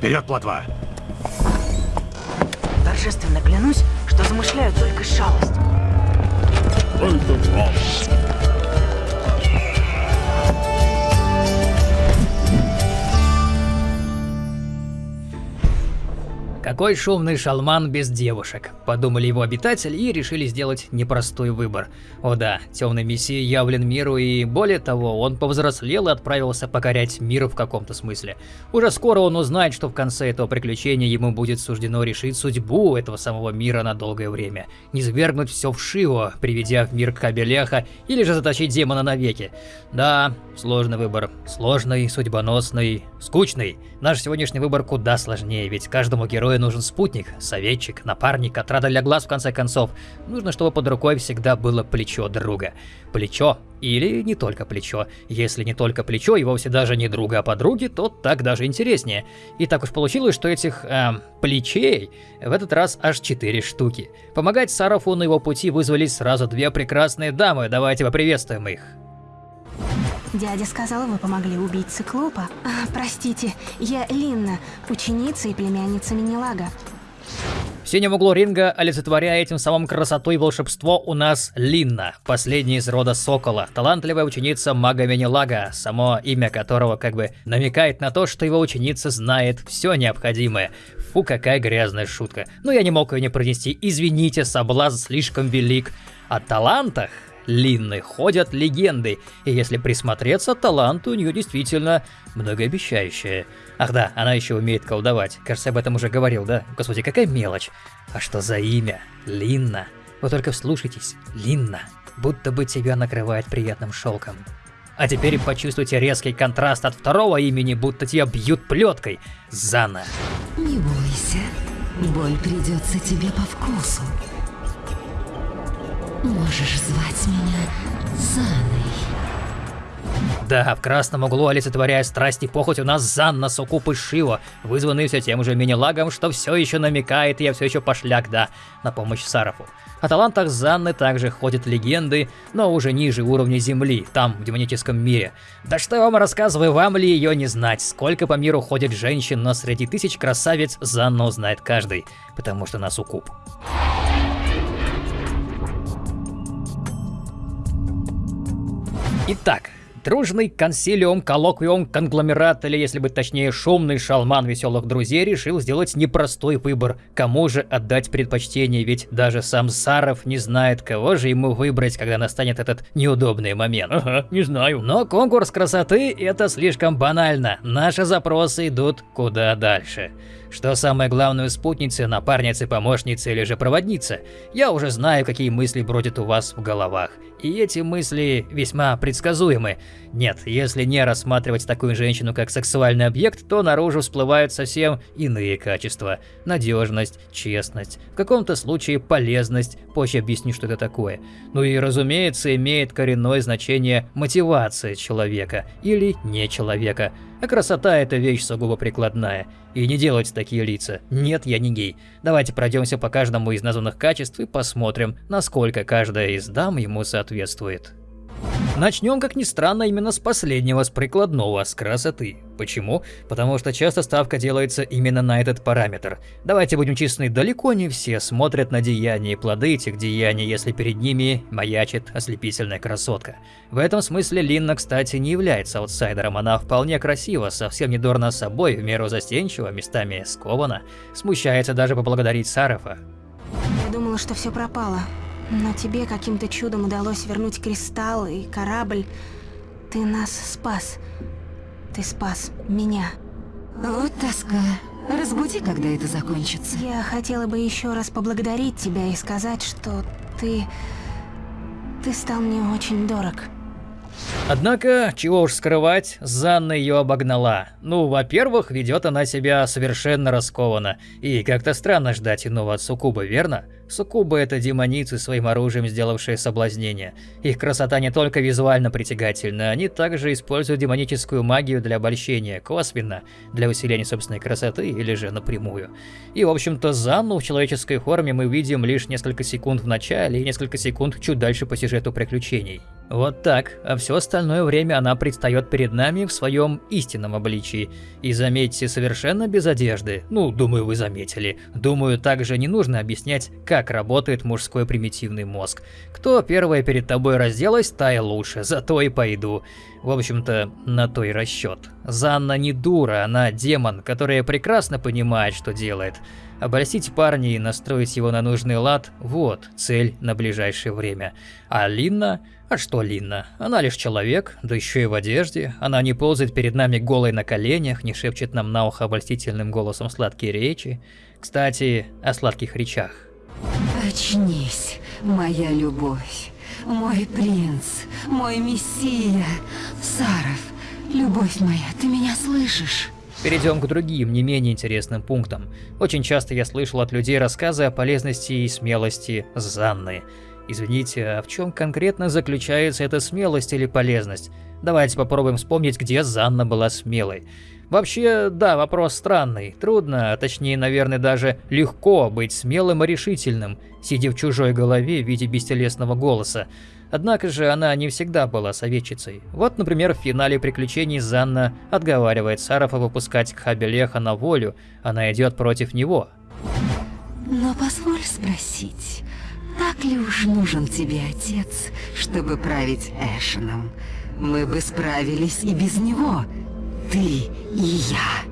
Вперед, плотва! Торжественно клянусь, что замышляю только шалость. Какой шумный шалман без девушек, подумали его обитатели и решили сделать непростой выбор. О да, темный мессия явлен миру и более того, он повзрослел и отправился покорять мир в каком-то смысле. Уже скоро он узнает, что в конце этого приключения ему будет суждено решить судьбу этого самого мира на долгое время. Не свергнуть все в Шио, приведя в мир Кабелеха, или же заточить демона навеки. Да, сложный выбор. Сложный, судьбоносный, скучный. Наш сегодняшний выбор куда сложнее, ведь каждому герою нужен спутник, советчик, напарник, отрада для глаз в конце концов. Нужно, чтобы под рукой всегда было плечо друга. Плечо или не только плечо. Если не только плечо и вовсе даже не друга, а подруги, то так даже интереснее. И так уж получилось, что этих, эм, плечей в этот раз аж четыре штуки. Помогать Сарафу на его пути вызвались сразу две прекрасные дамы, давайте поприветствуем их. Дядя сказал, вы помогли убить циклопа. А, простите, я Линна, ученица и племянница Минилага. В синем углу ринга, олицетворяя этим самым красоту и волшебство, у нас Линна, последняя из рода Сокола, талантливая ученица мага Минилага, само имя которого как бы намекает на то, что его ученица знает все необходимое. Фу, какая грязная шутка. Но я не мог ее не произнести, извините, соблазн слишком велик. О талантах Линны ходят легенды, и если присмотреться, талант у нее действительно многообещающий. Ах да, она еще умеет колдовать. Кажется, об этом уже говорил, да? Господи, какая мелочь. А что за имя? Линна. Вы только вслушайтесь. Линна. Будто бы тебя накрывает приятным шелком. А теперь почувствуйте резкий контраст от второго имени, будто тебя бьют плеткой. Зана. Не бойся, боль придется тебе по вкусу. Можешь звать меня Заной. Да, в красном углу, олицетворяя страсть и похоть, у нас Занна Сукупы Шива, вызванный все тем же мини-лагом, что все еще намекает, я все еще пошляк, да, на помощь Сарафу. О талантах Занны также ходят легенды, но уже ниже уровня Земли, там, в демоническом мире. Да что я вам рассказываю, вам ли ее не знать? Сколько по миру ходит женщин, но среди тысяч красавиц Занну узнает каждый, потому что она Суккуб. Итак, Дружный консилиум, коллоквиум, конгломерат, или если быть точнее, шумный шалман веселых друзей решил сделать непростой выбор, кому же отдать предпочтение, ведь даже сам Саров не знает, кого же ему выбрать, когда настанет этот неудобный момент. Ага, не знаю. Но конкурс красоты это слишком банально, наши запросы идут куда дальше. Что самое главное спутницы, напарницы, помощницы или же проводница? Я уже знаю, какие мысли бродят у вас в головах. И эти мысли весьма предсказуемы. Нет, если не рассматривать такую женщину как сексуальный объект, то наружу всплывают совсем иные качества. Надежность, честность, в каком-то случае полезность, позже объясню, что это такое. Ну и разумеется, имеет коренное значение мотивация человека или не человека. А красота это вещь сугубо прикладная. И не делать такие лица. Нет, я не гей. Давайте пройдемся по каждому из названных качеств и посмотрим, насколько каждая из дам ему соответствует. Начнем, как ни странно, именно с последнего, с прикладного, с красоты. Почему? Потому что часто ставка делается именно на этот параметр. Давайте будем честны, далеко не все смотрят на деяния и плоды этих деяний, если перед ними маячит ослепительная красотка. В этом смысле Линна, кстати, не является аутсайдером, она вполне красива, совсем не дурна собой, в меру застенчива, местами скована, смущается даже поблагодарить Сарафа. Я думала, что все пропало. Но тебе каким-то чудом удалось вернуть кристалл и корабль. Ты нас спас. Ты спас меня. Вот тоска. Разбуди, когда это закончится. Я хотела бы еще раз поблагодарить тебя и сказать, что ты... Ты стал мне очень дорог. Однако, чего уж скрывать, Занна ее обогнала. Ну, во-первых, ведет она себя совершенно раскованно, и как-то странно ждать иного от Сукубы, верно? Суккубы – это демоницы, своим оружием сделавшие соблазнение. Их красота не только визуально притягательна, они также используют демоническую магию для обольщения, косвенно, для усиления собственной красоты или же напрямую. И, в общем-то, Занну в человеческой форме мы видим лишь несколько секунд в начале и несколько секунд чуть дальше по сюжету приключений. Вот так, а все остальное время она предстает перед нами в своем истинном обличии. И заметьте, совершенно без одежды. Ну, думаю, вы заметили. Думаю, также не нужно объяснять, как работает мужской примитивный мозг. Кто первая перед тобой разделась, та и лучше, зато и пойду. В общем-то, на то и расчет. Занна не дура, она демон, которая прекрасно понимает, что делает. Обольстить парня и настроить его на нужный лад – вот цель на ближайшее время. А Линна а что Линна? Она лишь человек, да еще и в одежде. Она не ползает перед нами голой на коленях, не шепчет нам на ухо обольстительным голосом сладкие речи. Кстати, о сладких речах. Очнись, моя любовь, мой принц, мой мессия, Саров, любовь моя, ты меня слышишь? Перейдем к другим, не менее интересным пунктам. Очень часто я слышал от людей рассказы о полезности и смелости Занны. Извините, а в чем конкретно заключается эта смелость или полезность? Давайте попробуем вспомнить, где Занна была смелой. Вообще, да, вопрос странный. Трудно, а точнее, наверное, даже легко быть смелым и решительным, сидя в чужой голове в виде бестелесного голоса. Однако же она не всегда была советчицей. Вот, например, в финале приключений Занна отговаривает Сарафа выпускать Кхабелеха на волю, она идет против него. Но позволь спросить, так ли уж нужен тебе отец, чтобы править Эшеном? Мы бы справились и без него. Ты и я.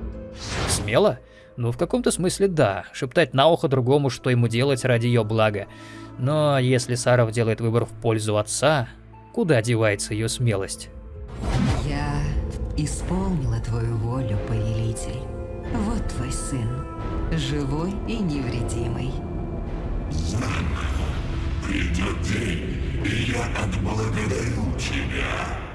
Смело? Ну, в каком-то смысле да. Шептать на ухо другому, что ему делать ради ее блага. Но если Саров делает выбор в пользу отца, куда девается ее смелость? Я исполнила твою волю, повелитель. Вот твой сын, живой и невредимый. Придет день, и я отблагодарю тебя.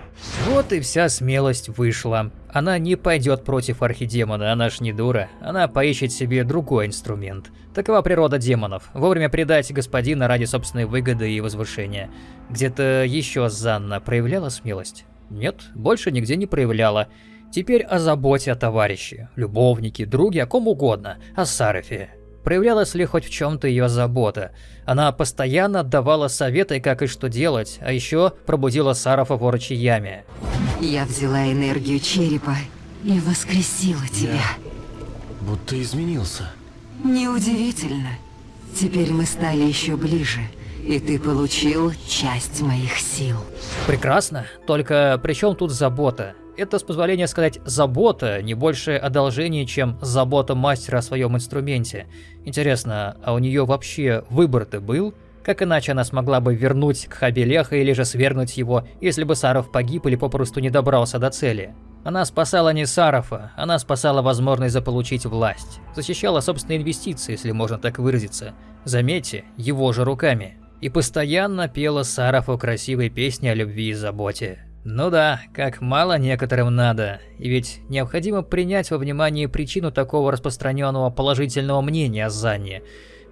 Вот и вся смелость вышла. Она не пойдет против архидемона, она ж не дура. Она поищет себе другой инструмент. Такова природа демонов. Вовремя предать господина ради собственной выгоды и возвышения. Где-то еще Занна проявляла смелость? Нет, больше нигде не проявляла. Теперь о заботе о товарище, любовнике, друге, о ком угодно, о Сарафе. Проявлялась ли хоть в чем-то ее забота? Она постоянно отдавала советы, как и что делать, а еще пробудила Сарафа в орочьей яме. Я взяла энергию черепа и воскресила тебя. Будто изменился. Неудивительно. Теперь мы стали еще ближе, и ты получил часть моих сил. Прекрасно, только при чем тут забота? Это, с позволения сказать, забота, не больше одолжение, чем забота мастера о своем инструменте. Интересно, а у нее вообще выбор-то был? Как иначе она смогла бы вернуть к Хабелеха или же свергнуть его, если бы Саров погиб или попросту не добрался до цели? Она спасала не Сарафа, она спасала возможность заполучить власть. Защищала собственные инвестиции, если можно так выразиться. Заметьте, его же руками. И постоянно пела Сарафу красивые песни о любви и заботе. Ну да, как мало некоторым надо, и ведь необходимо принять во внимание причину такого распространенного положительного мнения о Занне.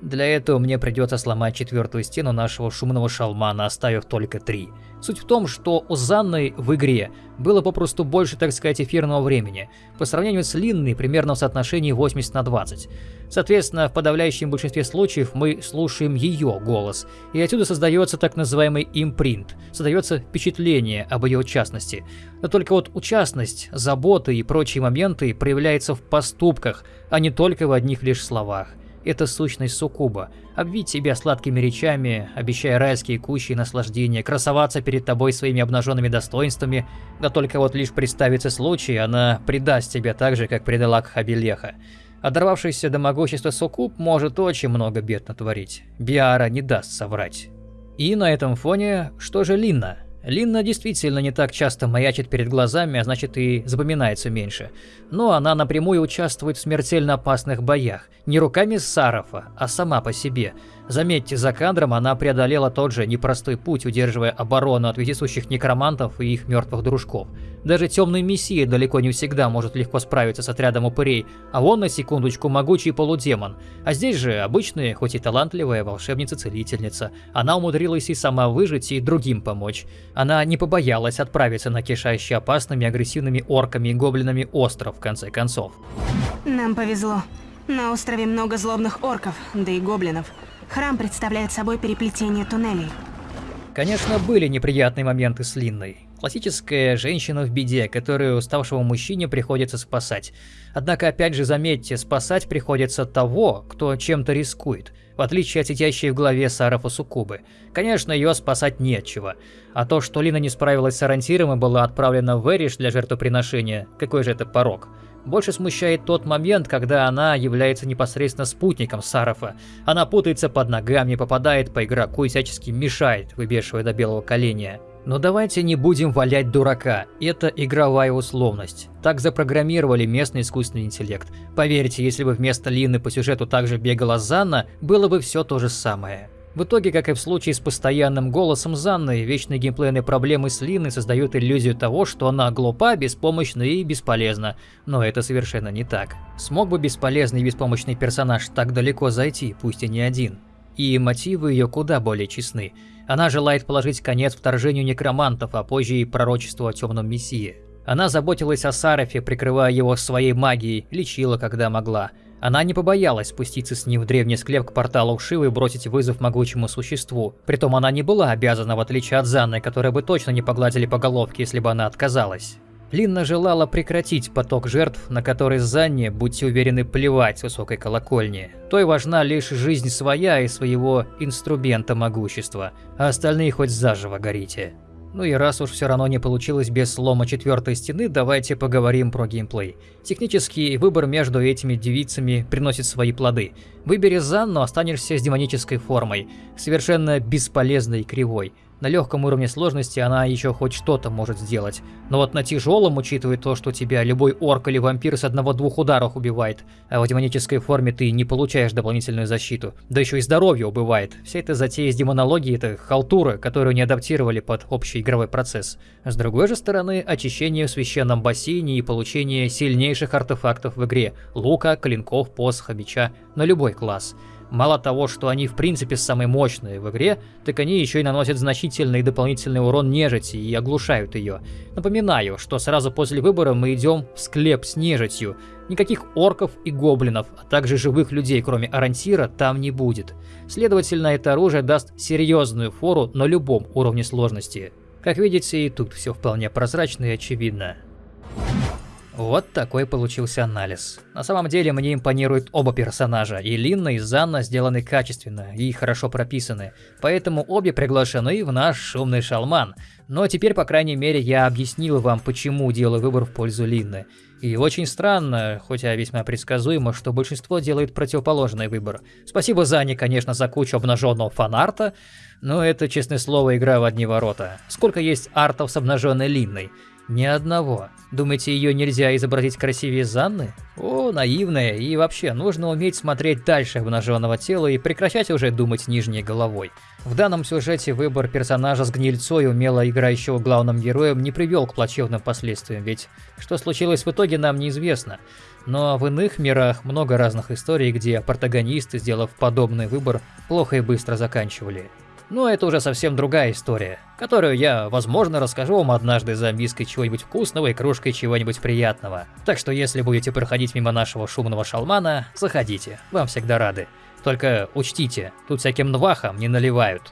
Для этого мне придется сломать четвертую стену нашего шумного шалмана, оставив только три. Суть в том, что у Занны в игре было попросту больше, так сказать, эфирного времени, по сравнению с Линной примерно в соотношении 80 на 20. Соответственно, в подавляющем большинстве случаев мы слушаем ее голос, и отсюда создается так называемый импринт, создается впечатление об ее участности. Но только вот участность, забота и прочие моменты проявляются в поступках, а не только в одних лишь словах. Это сущность суккуба. Обвить себя сладкими речами, обещая райские кущи и наслаждения, красоваться перед тобой своими обнаженными достоинствами, да только вот лишь представится случай, она предаст тебя так же, как предала Кхабелеха. Оторвавшийся до могущества суккуб может очень много бед натворить. Биара не даст соврать. И на этом фоне, что же Линна? Линна действительно не так часто маячит перед глазами, а значит и запоминается меньше. Но она напрямую участвует в смертельно опасных боях, не руками Сарафа, а сама по себе. Заметьте, за кадром она преодолела тот же непростой путь, удерживая оборону от вездесущих некромантов и их мертвых дружков. Даже темный мессия далеко не всегда может легко справиться с отрядом упырей, а он на секундочку могучий полудемон. А здесь же обычная, хоть и талантливая волшебница-целительница. Она умудрилась и сама выжить, и другим помочь. Она не побоялась отправиться на кишащий опасными агрессивными орками и гоблинами остров, в конце концов. Нам повезло. На острове много злобных орков, да и гоблинов. Храм представляет собой переплетение туннелей. Конечно, были неприятные моменты с Линной. Классическая женщина в беде, которую уставшему мужчине приходится спасать. Однако, опять же, заметьте, спасать приходится того, кто чем-то рискует, в отличие от сидящей в голове Сарафа Сукубы. Конечно, ее спасать нечего. А то, что Лина не справилась с ориентиром и была отправлена в Эриш для жертвоприношения, какой же это порог? Больше смущает тот момент, когда она является непосредственно спутником Сарафа. Она путается под ногами, попадает по игроку и всячески мешает, выбешивая до белого коленя. Но давайте не будем валять дурака, это игровая условность. Так запрограммировали местный искусственный интеллект. Поверьте, если бы вместо Лины по сюжету также бегала Занна, было бы все то же самое. В итоге, как и в случае с постоянным голосом Занны, вечные геймплейные проблемы с Линой создают иллюзию того, что она глупа, беспомощна и бесполезна. Но это совершенно не так. Смог бы бесполезный и беспомощный персонаж так далеко зайти, пусть и не один? И мотивы ее куда более честны. Она желает положить конец вторжению некромантов, а позже и пророчеству о темном мессии. Она заботилась о Сарафе, прикрывая его своей магией, лечила, когда могла. Она не побоялась спуститься с ним в древний склеп к порталу Шивы и бросить вызов могучему существу. Притом она не была обязана, в отличие от Занны, которой бы точно не погладили по головке, если бы она отказалась. Линна желала прекратить поток жертв, на который Занне, будьте уверены, плевать с высокой колокольни. Той важна лишь жизнь своя и своего инструмента могущества, а остальные хоть заживо горите. Ну и раз уж все равно не получилось без слома четвертой стены, давайте поговорим про геймплей. Технический выбор между этими девицами приносит свои плоды. Выбери Занну, останешься с демонической формой, совершенно бесполезной и кривой. На легком уровне сложности она еще хоть что-то может сделать. Но вот на тяжелом, учитывая то, что тебя любой орк или вампир с одного-двух ударов убивает, а в демонической форме ты не получаешь дополнительную защиту, да еще и здоровье убывает. Вся эта затея с демонологией – это халтура, которую не адаптировали под общий игровой процесс. С другой же стороны, очищение в священном бассейне и получение сильнейших артефактов в игре – лука, клинков, посоха, меча на любой класс – Мало того, что они в принципе самые мощные в игре, так они еще и наносят значительный дополнительный урон нежити и оглушают ее. Напоминаю, что сразу после выбора мы идем в склеп с нежитью. Никаких орков и гоблинов, а также живых людей, кроме Арантира, там не будет. Следовательно, это оружие даст серьезную фору на любом уровне сложности. Как видите, и тут все вполне прозрачно и очевидно. Вот такой получился анализ. На самом деле мне импонируют оба персонажа, и Линна, и Занна сделаны качественно и хорошо прописаны, поэтому обе приглашены в наш шумный шалман. Но теперь, по крайней мере, я объяснил вам, почему делаю выбор в пользу Линны. И очень странно, хотя весьма предсказуемо, что большинство делает противоположный выбор. Спасибо Зане, конечно, за кучу обнаженного фанарта, но это, честное слово, игра в одни ворота. Сколько есть артов с обнаженной Линной? Ни одного. Думаете, ее нельзя изобразить красивее Занны? О, наивная, и вообще, нужно уметь смотреть дальше обнаженного тела и прекращать уже думать нижней головой. В данном сюжете выбор персонажа с гнильцой, умело играющего главным героем, не привел к плачевным последствиям, ведь что случилось в итоге нам неизвестно. Но в иных мирах много разных историй, где протагонисты, сделав подобный выбор, плохо и быстро заканчивали. Но это уже совсем другая история, которую я, возможно, расскажу вам однажды за миской чего-нибудь вкусного и кружкой чего-нибудь приятного. Так что если будете проходить мимо нашего шумного шалмана, заходите, вам всегда рады. Только учтите, тут всяким нвахам не наливают.